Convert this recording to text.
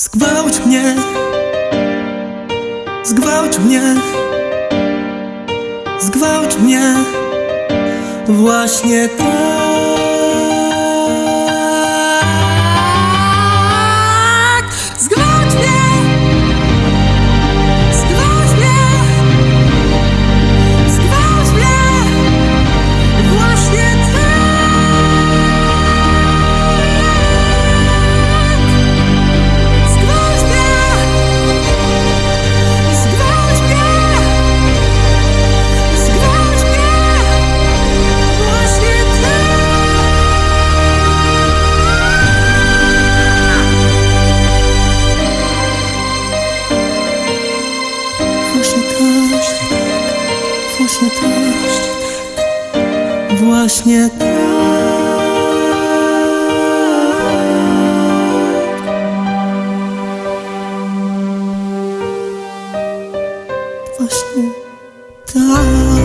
Zgwałć mnie. Zgwałć mnie. Zgwałć mnie. Właśnie tak Właśnie tak Właśnie tak. Właśnie tak